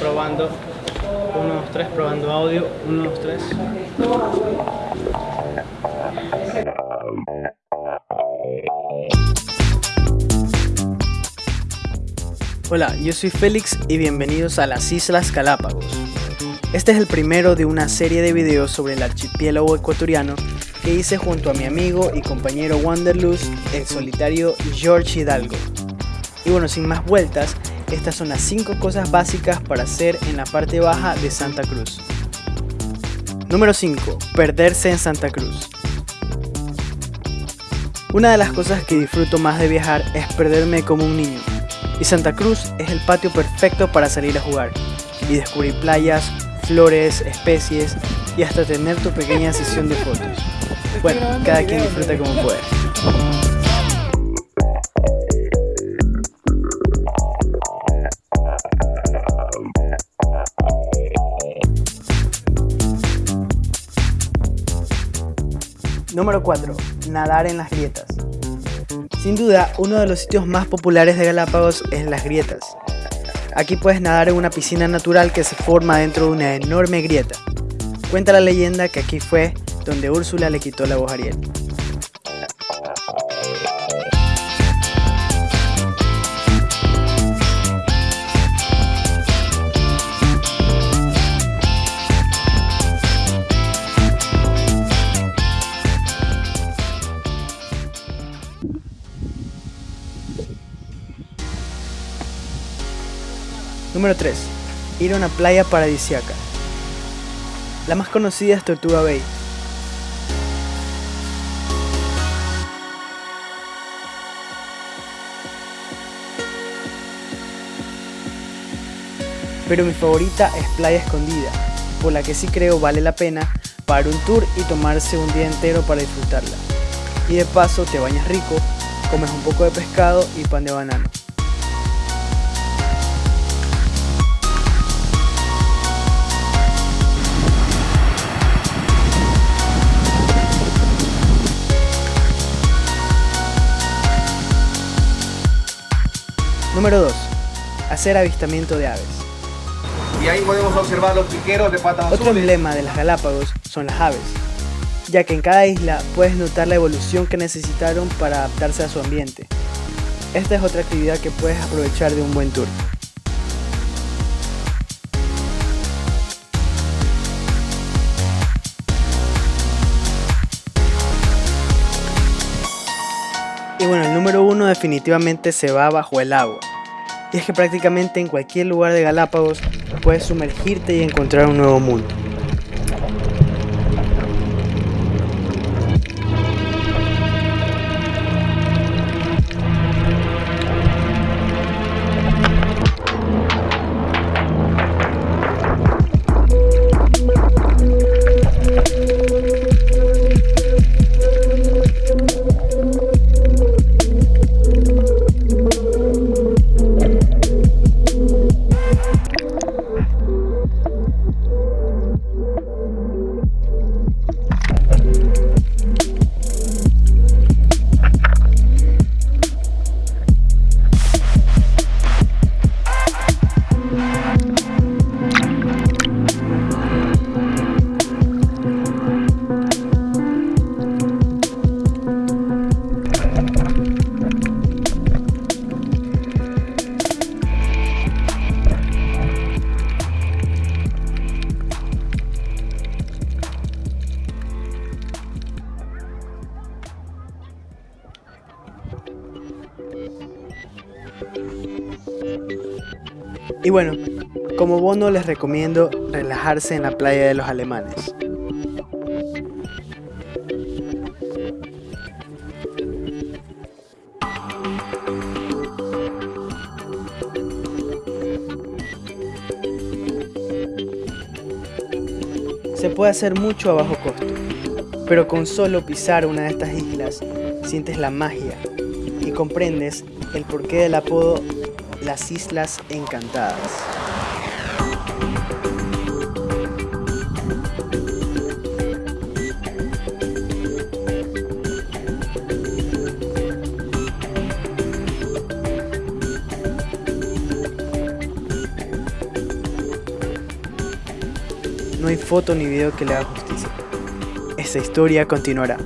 Probando. 1, 2, 3, probando audio. 1, 2, 3. Hola, yo soy Félix y bienvenidos a las Islas Galápagos. Este es el primero de una serie de videos sobre el archipiélago ecuatoriano que hice junto a mi amigo y compañero Wanderlust, el solitario George Hidalgo. Y bueno, sin más vueltas, estas son las 5 cosas básicas para hacer en la parte baja de Santa Cruz. Número 5. Perderse en Santa Cruz. Una de las cosas que disfruto más de viajar es perderme como un niño. Y Santa Cruz es el patio perfecto para salir a jugar y descubrir playas, flores, especies y hasta tener tu pequeña sesión de fotos. Bueno, cada quien disfruta como puede. Número 4. Nadar en las grietas. Sin duda, uno de los sitios más populares de Galápagos es las grietas. Aquí puedes nadar en una piscina natural que se forma dentro de una enorme grieta. Cuenta la leyenda que aquí fue donde Úrsula le quitó la voz a Ariel. Número 3. Ir a una playa paradisiaca. La más conocida es Tortuga Bay. Pero mi favorita es Playa Escondida, por la que sí creo vale la pena pagar un tour y tomarse un día entero para disfrutarla. Y de paso te bañas rico, comes un poco de pescado y pan de banano. Número 2. Hacer avistamiento de aves. Y ahí podemos observar los piqueros de patas Otro azules. emblema de las Galápagos son las aves, ya que en cada isla puedes notar la evolución que necesitaron para adaptarse a su ambiente. Esta es otra actividad que puedes aprovechar de un buen tour. Y bueno, el número uno definitivamente se va bajo el agua. Y es que prácticamente en cualquier lugar de Galápagos puedes sumergirte y encontrar un nuevo mundo. Y bueno, como bono les recomiendo relajarse en la playa de los alemanes. Se puede hacer mucho a bajo costo, pero con solo pisar una de estas islas sientes la magia y comprendes el porqué del apodo las Islas Encantadas. no hay foto ni video que le haga justicia. Esta historia continuará.